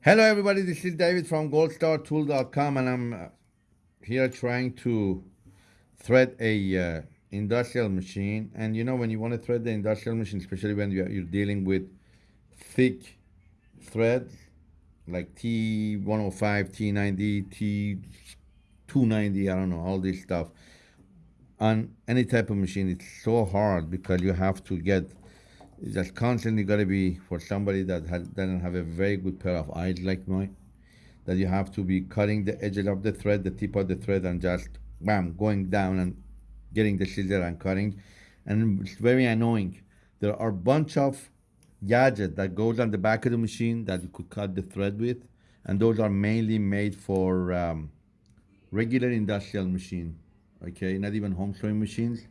Hello, everybody. This is David from goldstartool.com, and I'm uh, here trying to thread a uh, industrial machine. And you know, when you want to thread the industrial machine, especially when you're, you're dealing with thick threads like T105, T90, T290, I don't know, all this stuff, on any type of machine, it's so hard because you have to get it's just constantly got to be for somebody that doesn't have a very good pair of eyes like mine that you have to be cutting the edges of the thread the tip of the thread and just bam going down and getting the scissor and cutting. And it's very annoying. There are a bunch of gadgets that goes on the back of the machine that you could cut the thread with and those are mainly made for um, regular industrial machine okay? Not even home sewing machines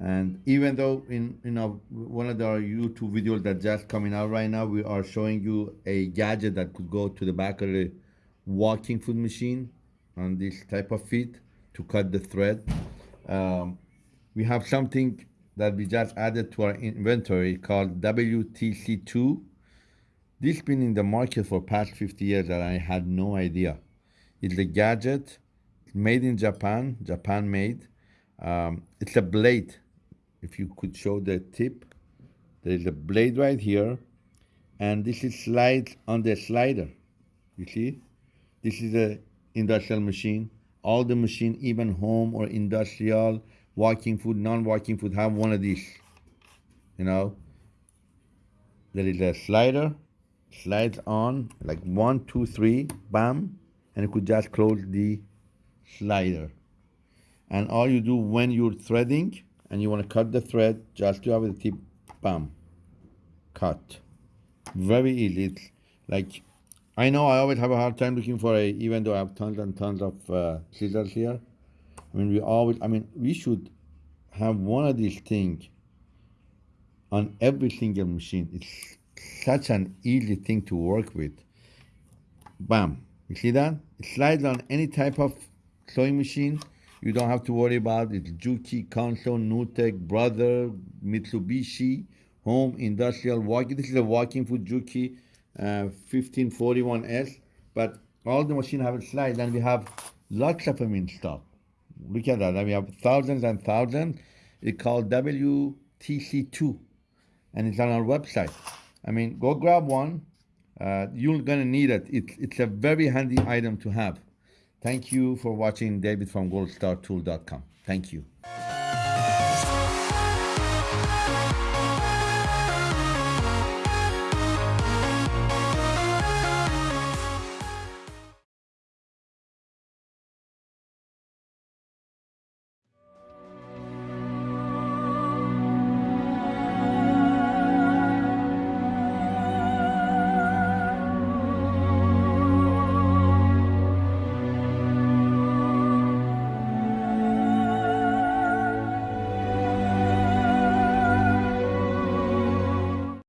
and even though in you know one of our YouTube videos that just coming out right now, we are showing you a gadget that could go to the back of the walking foot machine on this type of feet to cut the thread. Um, we have something that we just added to our inventory called WTC2. This been in the market for past 50 years and I had no idea. It's a gadget made in Japan, Japan made. Um, it's a blade if you could show the tip, there is a blade right here, and this is slides on the slider. You see? This is a industrial machine. All the machine, even home or industrial, walking foot, non-walking foot, have one of these. You know? There is a slider, slides on, like one, two, three, bam, and you could just close the slider. And all you do when you're threading, and you want to cut the thread just to have the tip bam cut. Very easy it's like I know I always have a hard time looking for a even though I have tons and tons of uh, scissors here I mean we always I mean we should have one of these things on every single machine. It's such an easy thing to work with. Bam you see that? It slides on any type of sewing machine you don't have to worry about it. Juki, Consew, Nutek, Brother, Mitsubishi, Home, Industrial, Walking. This is a walking foot Juki uh, 1541S. But all the machine have a slide and we have lots of them in stock. Look at that. And we have thousands and thousands. It's called WTC2 and it's on our website. I mean, go grab one. Uh, you're gonna need it. It's, it's a very handy item to have. Thank you for watching David from goldstartool.com. Thank you.